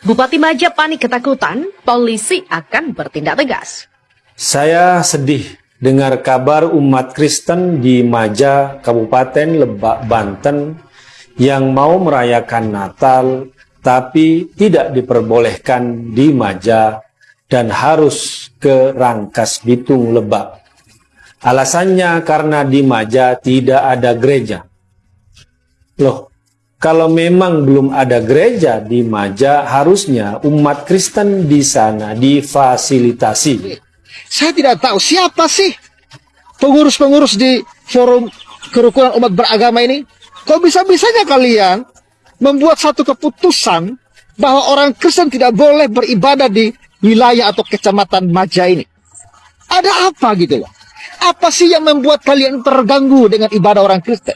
Bupati Maja panik ketakutan, polisi akan bertindak tegas. Saya sedih dengar kabar umat Kristen di Maja, Kabupaten Lebak, Banten yang mau merayakan Natal tapi tidak diperbolehkan di Maja dan harus ke Rangkas Bitung Lebak. Alasannya karena di Maja tidak ada gereja. Loh, kalau memang belum ada gereja di Maja, harusnya umat Kristen di sana difasilitasi. Saya tidak tahu siapa sih pengurus-pengurus di forum kerukunan umat beragama ini. Kok bisa-bisanya kalian membuat satu keputusan bahwa orang Kristen tidak boleh beribadah di wilayah atau kecamatan Maja ini? Ada apa gitu loh? Apa sih yang membuat kalian terganggu dengan ibadah orang Kristen?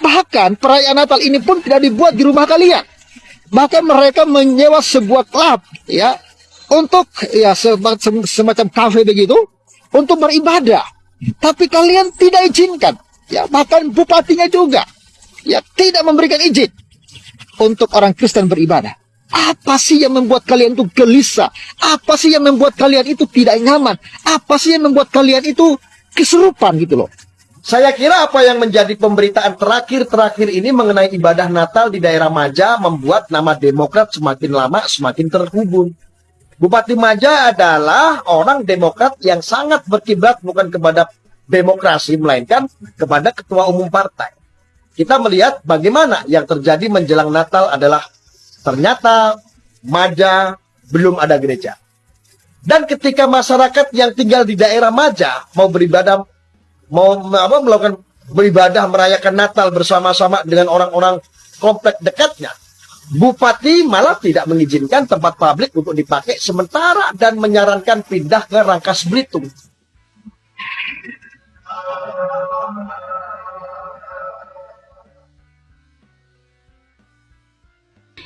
Bahkan perayaan Natal ini pun tidak dibuat di rumah kalian. Bahkan mereka menyewa sebuah klub ya untuk ya semacam kafe begitu untuk beribadah. Tapi kalian tidak izinkan. Ya, bahkan bupatinya juga ya tidak memberikan izin untuk orang Kristen beribadah. Apa sih yang membuat kalian itu gelisah? Apa sih yang membuat kalian itu tidak nyaman? Apa sih yang membuat kalian itu kesurupan gitu loh? Saya kira apa yang menjadi pemberitaan terakhir-terakhir ini mengenai ibadah Natal di daerah Maja membuat nama Demokrat semakin lama semakin terhubung. Bupati Maja adalah orang Demokrat yang sangat berkiblat bukan kepada demokrasi, melainkan kepada ketua umum partai. Kita melihat bagaimana yang terjadi menjelang Natal adalah ternyata Maja belum ada gereja. Dan ketika masyarakat yang tinggal di daerah Maja mau beribadah mau apa melakukan beribadah merayakan Natal bersama-sama dengan orang-orang komplek dekatnya. Bupati malah tidak mengizinkan tempat publik untuk dipakai sementara dan menyarankan pindah ke Rangkas Belitung.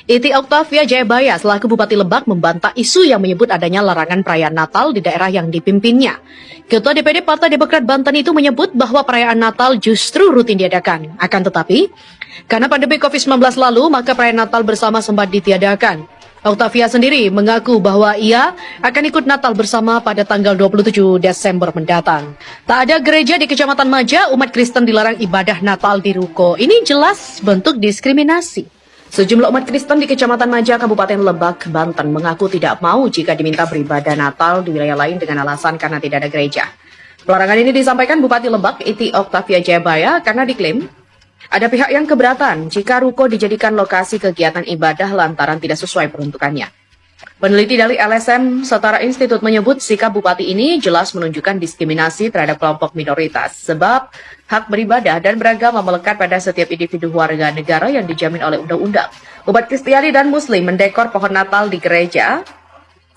Iti Oktavia Jayabaya selaku Bupati Lebak membantah isu yang menyebut adanya larangan perayaan Natal di daerah yang dipimpinnya. Ketua DPD Partai Demokrat Banten itu menyebut bahwa perayaan Natal justru rutin diadakan. Akan tetapi, karena pandemi COVID-19 lalu, maka perayaan Natal bersama sempat ditiadakan. Octavia sendiri mengaku bahwa ia akan ikut Natal bersama pada tanggal 27 Desember mendatang. Tak ada gereja di Kecamatan Maja, umat Kristen dilarang ibadah Natal di ruko. Ini jelas bentuk diskriminasi. Sejumlah umat Kristen di Kecamatan Maja, Kabupaten Lebak, Banten mengaku tidak mau jika diminta beribadah Natal di wilayah lain dengan alasan karena tidak ada gereja. Pelarangan ini disampaikan Bupati Lebak, Iti Oktavia Jayabaya, karena diklaim ada pihak yang keberatan jika ruko dijadikan lokasi kegiatan ibadah lantaran tidak sesuai peruntukannya. Peneliti dari LSM Setara Institut menyebut sikap bupati ini jelas menunjukkan diskriminasi terhadap kelompok minoritas sebab hak beribadah dan beragama melekat pada setiap individu warga negara yang dijamin oleh undang-undang. Umat Kristiani dan Muslim mendekor pohon Natal di gereja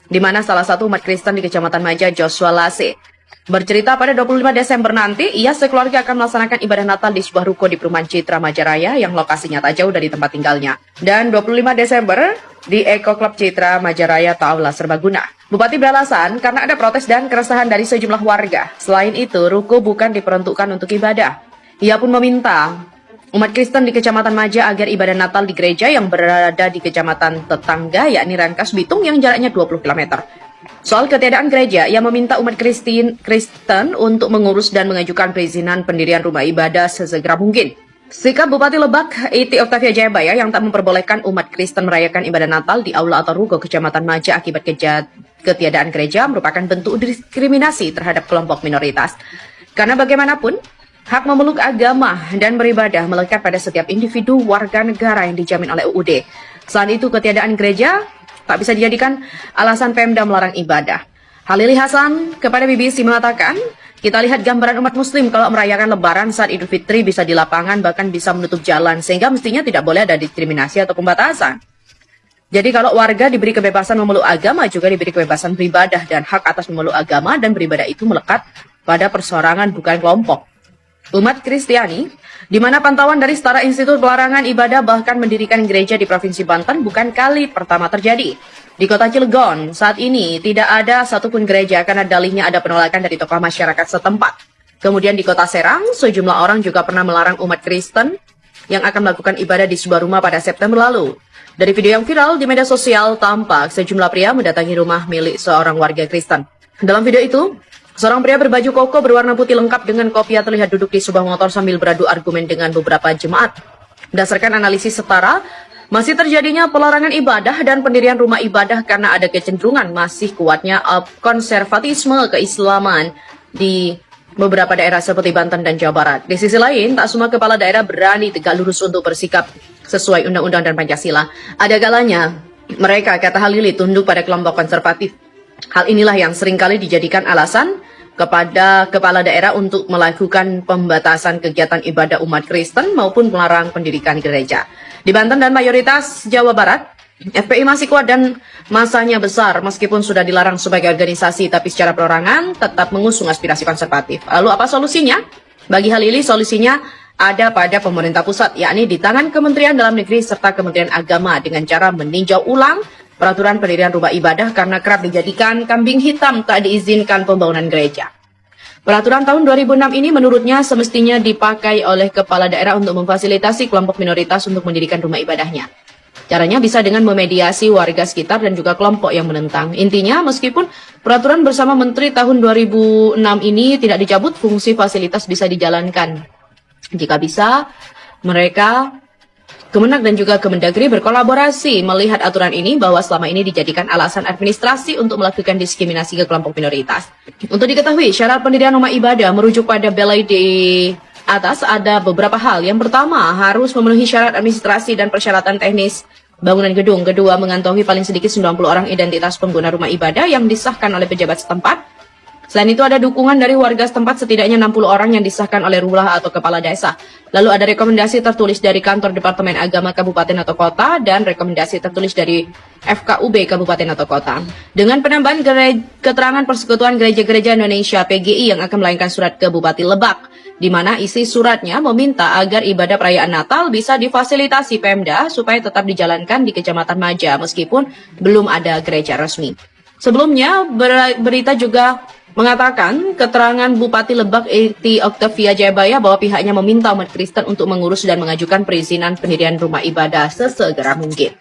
di mana salah satu umat Kristen di Kecamatan Maja Joshua Lase Bercerita pada 25 Desember nanti, ia sekeluarga akan melaksanakan ibadah Natal di sebuah ruko di perumahan Citra Majaraya yang lokasinya tak jauh dari tempat tinggalnya. Dan 25 Desember, di Eko Club Citra Majaraya Taula Serbaguna. Bupati beralasan karena ada protes dan keresahan dari sejumlah warga. Selain itu, ruko bukan diperuntukkan untuk ibadah. Ia pun meminta umat Kristen di Kecamatan Maja agar ibadah Natal di gereja yang berada di kecamatan tetangga yakni Rangkas Bitung yang jaraknya 20 km. Soal ketiadaan gereja, ia meminta umat Kristen, Kristen untuk mengurus dan mengajukan perizinan pendirian rumah ibadah sesegera mungkin. Sikap Bupati Lebak, Iti Octavia Jayabaya yang tak memperbolehkan umat Kristen merayakan ibadah Natal di aula atau ruko Kecamatan Maja akibat kejat, ketiadaan gereja merupakan bentuk diskriminasi terhadap kelompok minoritas. Karena bagaimanapun, hak memeluk agama dan beribadah melekat pada setiap individu warga negara yang dijamin oleh UUD. Selain itu, ketiadaan gereja tak bisa dijadikan alasan Pemda melarang ibadah. Halili Hasan kepada BBC mengatakan, kita lihat gambaran umat muslim kalau merayakan lebaran saat Idul Fitri bisa di lapangan bahkan bisa menutup jalan sehingga mestinya tidak boleh ada diskriminasi atau pembatasan. Jadi kalau warga diberi kebebasan memeluk agama juga diberi kebebasan beribadah dan hak atas memeluk agama dan beribadah itu melekat pada persorangan bukan kelompok. Umat Kristiani, di mana pantauan dari Setara Institut Pelarangan Ibadah bahkan mendirikan gereja di Provinsi Banten bukan kali pertama terjadi. Di kota Cilegon, saat ini tidak ada satupun gereja karena dalihnya ada penolakan dari tokoh masyarakat setempat. Kemudian di kota Serang, sejumlah orang juga pernah melarang umat Kristen yang akan melakukan ibadah di sebuah rumah pada September lalu. Dari video yang viral di media sosial tampak sejumlah pria mendatangi rumah milik seorang warga Kristen. Dalam video itu, seorang pria berbaju koko berwarna putih lengkap dengan kopiah terlihat duduk di sebuah motor sambil beradu argumen dengan beberapa jemaat. Berdasarkan analisis setara, masih terjadinya pelarangan ibadah dan pendirian rumah ibadah karena ada kecenderungan masih kuatnya konservatisme keislaman di beberapa daerah seperti Banten dan Jawa Barat. Di sisi lain, tak semua kepala daerah berani tegak lurus untuk bersikap sesuai undang-undang dan Pancasila. Ada kalanya mereka, kata Halili, tunduk pada kelompok konservatif. Hal inilah yang sering kali dijadikan alasan kepada kepala daerah untuk melakukan pembatasan kegiatan ibadah umat Kristen maupun melarang pendidikan gereja. Di Banten dan mayoritas Jawa Barat, FPI masih kuat dan masanya besar meskipun sudah dilarang sebagai organisasi tapi secara perorangan tetap mengusung aspirasi konservatif. Lalu apa solusinya? Bagi hal ini solusinya ada pada pemerintah pusat yakni di tangan Kementerian Dalam Negeri serta Kementerian Agama dengan cara meninjau ulang peraturan pendirian rumah ibadah karena kerap dijadikan kambing hitam tak diizinkan pembangunan gereja. Peraturan tahun 2006 ini menurutnya semestinya dipakai oleh kepala daerah untuk memfasilitasi kelompok minoritas untuk mendirikan rumah ibadahnya. Caranya bisa dengan memediasi warga sekitar dan juga kelompok yang menentang. Intinya, meskipun peraturan bersama Menteri tahun 2006 ini tidak dicabut, fungsi fasilitas bisa dijalankan. Jika bisa, mereka Kemenak dan juga Kemendagri berkolaborasi melihat aturan ini bahwa selama ini dijadikan alasan administrasi untuk melakukan diskriminasi ke kelompok minoritas. Untuk diketahui, syarat pendirian rumah ibadah merujuk pada belai di atas ada beberapa hal. Yang pertama, harus memenuhi syarat administrasi dan persyaratan teknis bangunan gedung. Kedua, mengantongi paling sedikit 90 orang identitas pengguna rumah ibadah yang disahkan oleh pejabat setempat. Selain itu ada dukungan dari warga setempat setidaknya 60 orang yang disahkan oleh lurah atau kepala desa. Lalu ada rekomendasi tertulis dari kantor Departemen Agama Kabupaten atau Kota dan rekomendasi tertulis dari FKUB Kabupaten atau Kota. Dengan penambahan keterangan Persekutuan Gereja-Gereja Indonesia PGI yang akan melayankan surat ke Bupati Lebak di mana isi suratnya meminta agar ibadah perayaan Natal bisa difasilitasi Pemda supaya tetap dijalankan di Kecamatan Maja meskipun belum ada gereja resmi. Sebelumnya, berita juga mengatakan keterangan Bupati Lebak Eti Octavia Jayabaya bahwa pihaknya meminta umat Kristen untuk mengurus dan mengajukan perizinan pendirian rumah ibadah sesegera mungkin.